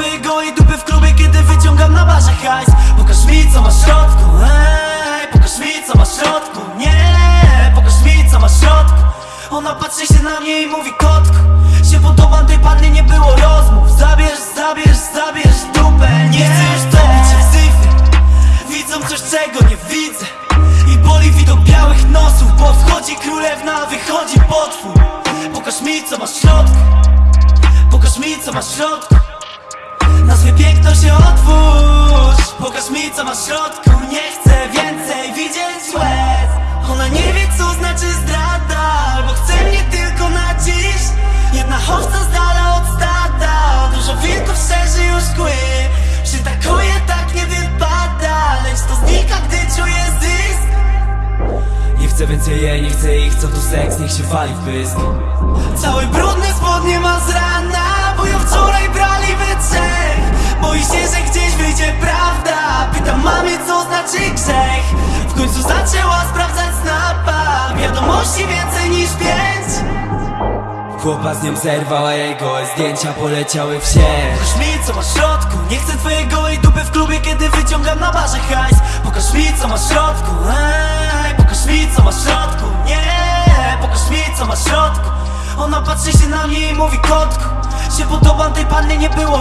Nie chcę twojej gołej dupy w klubie, kiedy wyciągam na barze hajs. Pokaż mi co masz w środku, ej. Pokaż mi co masz w środku, nie. Pokaż mi co masz w środku. Ona patrzy się na mnie i mówi kotku Się podobam tej pannie, nie było rozmów. Zabierz, zabierz, zabierz dupę Nie chcę już topić się w syfie Widzą coś czego nie widzę. I boli widok białych nosów Bo wchodzi królewna, a wychodzi potwór. Pokaż mi co masz w środku. Pokaż mi co masz w środku się otwórz. Pokaż mi co masz w środku. Nie chcę więcej widzieć łez. Ona nie wie co znaczy zdrada Albo chce mnie tylko na dziś. Jedna chowca z dala od stada. Dużo wilków szerzy już kły. Przytakuje tak nie wypada. Lecz to znika gdy czuję zysk. Nie chcę więcej jej, nie chcę ich, co tu seks, niech się wali w pysk. Cały brudny spodnie ma z pięć. Chłopa z nią zerwał, a jego zdjęcia poleciały w sieć. Pokaż mi co masz w środku. Nie chcę twojej gołej dupy w klubie, kiedy wyciągam na barze hajs. Pokaż mi co masz w środku. Ej, pokaż mi co masz w środku. Nie, pokaż mi co masz w środku. Ona patrzy się na mnie i mówi kotku Się podobam tej pannie, nie było